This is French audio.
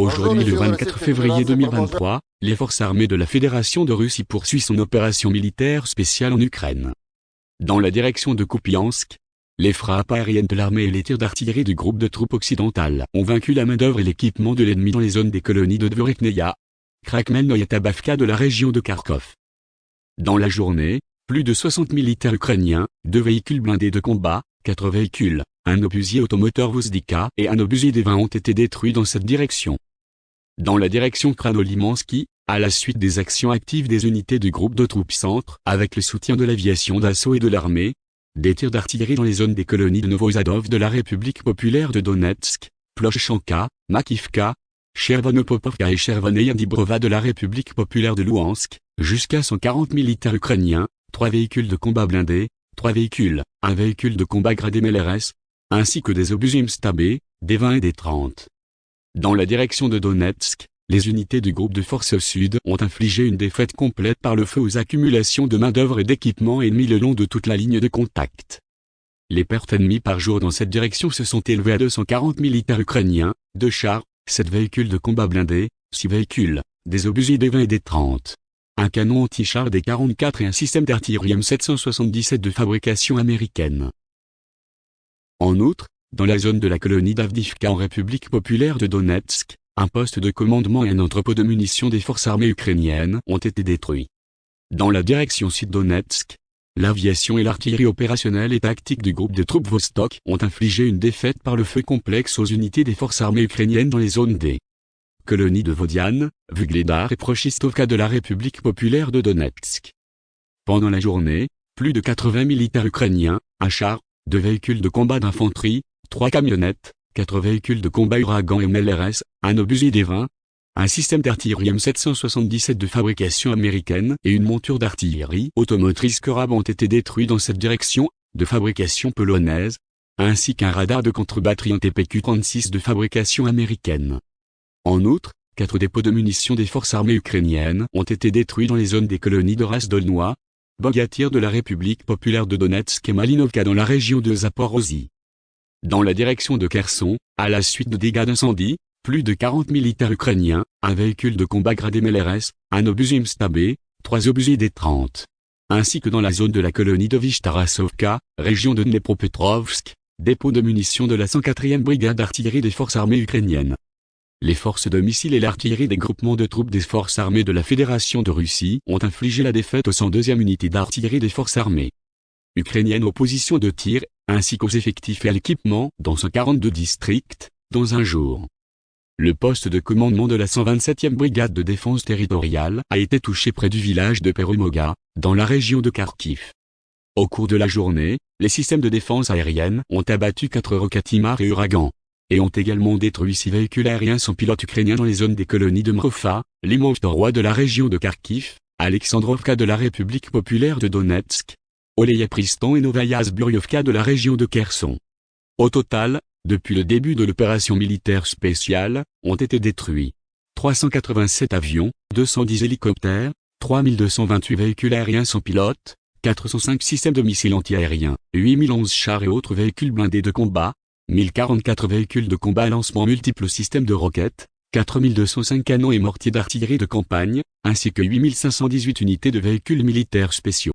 Aujourd'hui le 24 février 2023, les forces armées de la Fédération de Russie poursuivent son opération militaire spéciale en Ukraine. Dans la direction de Kupiansk, les frappes aériennes de l'armée et les tirs d'artillerie du groupe de troupes occidentales ont vaincu la main-d'œuvre et l'équipement de l'ennemi dans les zones des colonies de Dvorikneia, Krakmelnoye et Tabavka de la région de Kharkov. Dans la journée, plus de 60 militaires ukrainiens, deux véhicules blindés de combat, quatre véhicules, un obusier automoteur Vozdika et un obusier des 20 ont été détruits dans cette direction. Dans la direction Kranolimansky, à la suite des actions actives des unités du groupe de troupes centre, avec le soutien de l'aviation d'assaut et de l'armée, des tirs d'artillerie dans les zones des colonies de Novozadov de la République populaire de Donetsk, Plochchanka, Makivka, Chervonopopovka et Chervoneyandibrova de la République populaire de Louhansk, jusqu'à 140 militaires ukrainiens, trois véhicules de combat blindés, trois véhicules, un véhicule de combat gradé MLRS, ainsi que des obusiers Stabé, des 20 et des 30. Dans la direction de Donetsk, les unités du groupe de forces sud ont infligé une défaite complète par le feu aux accumulations de main-d'œuvre et d'équipements ennemis le long de toute la ligne de contact. Les pertes ennemies par jour dans cette direction se sont élevées à 240 militaires ukrainiens, 2 chars, 7 véhicules de combat blindés, 6 véhicules, des obusiers des 20 et des 30, un canon anti-char des 44 et un système d'artillerie M777 de fabrication américaine. En outre, dans la zone de la colonie d'Avdivka en République populaire de Donetsk, un poste de commandement et un entrepôt de munitions des forces armées ukrainiennes ont été détruits. Dans la direction sud-Donetsk, l'aviation et l'artillerie opérationnelle et tactique du groupe de troupes Vostok ont infligé une défaite par le feu complexe aux unités des forces armées ukrainiennes dans les zones des colonies de Vodiane, Vugledar et Prochistovka de la République populaire de Donetsk. Pendant la journée, plus de 80 militaires ukrainiens, un char, deux véhicules de combat d'infanterie, trois camionnettes, quatre véhicules de combat Uragan et MLRS, un obusier des 20, un système d'artillerie M777 de fabrication américaine et une monture d'artillerie automotrice Korab ont été détruits dans cette direction, de fabrication polonaise, ainsi qu'un radar de contre-batterie TPQ-36 de fabrication américaine. En outre, quatre dépôts de munitions des forces armées ukrainiennes ont été détruits dans les zones des colonies de Rasdolnois, Bogatyr de la République populaire de Donetsk et Malinovka dans la région de Zaporozhye. Dans la direction de Kherson, à la suite de dégâts d'incendie, plus de 40 militaires ukrainiens, un véhicule de combat gradé MLRS, un obusier Mstabé, trois obusiers des 30. Ainsi que dans la zone de la colonie de Vishtarasovka, région de Dnepropetrovsk, dépôt de munitions de la 104e brigade d'artillerie des forces armées ukrainiennes. Les forces de missiles et l'artillerie des groupements de troupes des forces armées de la Fédération de Russie ont infligé la défaite aux 102e unité d'artillerie des forces armées ukrainiennes aux positions de tir ainsi qu'aux effectifs et à l'équipement dans 142 districts, dans un jour. Le poste de commandement de la 127e brigade de défense territoriale a été touché près du village de Perumoga, dans la région de Kharkiv. Au cours de la journée, les systèmes de défense aérienne ont abattu 4 Rokatimar et Uragan, et ont également détruit 6 véhicules aériens sans pilote ukrainiens dans les zones des colonies de Mrofa, Limovtoroy de la région de Kharkiv, Alexandrovka de la République populaire de Donetsk, Pristan et Novaya Zburyovka de la région de Kherson. Au total, depuis le début de l'opération militaire spéciale, ont été détruits 387 avions, 210 hélicoptères, 3228 véhicules aériens sans pilote, 405 systèmes de missiles antiaériens, 8011 chars et autres véhicules blindés de combat, 1044 véhicules de combat à lancement multiples systèmes de roquettes, 4205 canons et mortiers d'artillerie de campagne, ainsi que 8518 unités de véhicules militaires spéciaux.